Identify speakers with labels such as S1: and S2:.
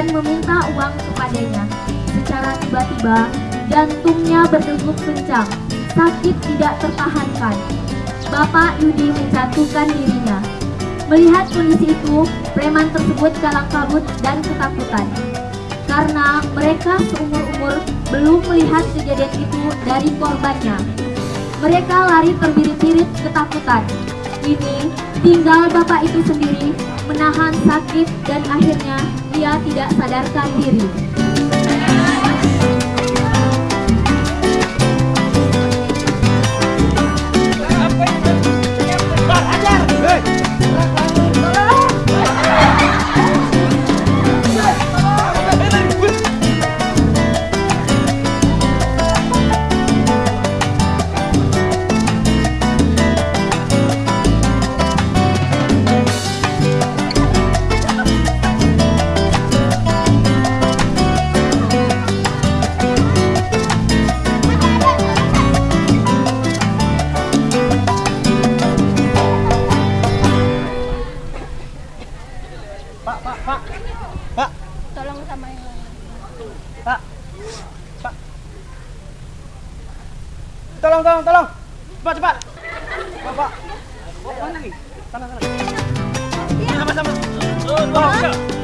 S1: dan meminta uang kepadanya. Secara tiba-tiba, jantungnya berdegup kencang, sakit tidak tertahankan. Bapak Yudi menjatuhkan dirinya. Melihat kondisi itu, preman tersebut kalang kabut dan ketakutan. Karena mereka seumur-umur belum melihat kejadian itu dari korbannya. Mereka lari terbirit-birit ketakutan. Kini, tinggal bapak itu sendiri menahan sakit dan akhirnya ia tidak sadarkan diri.
S2: Tolong, tolong, tolong. Cepat, cepat. Pak, pak. Bawa mana nih? Sana, sana. Sama-sama. Tolong.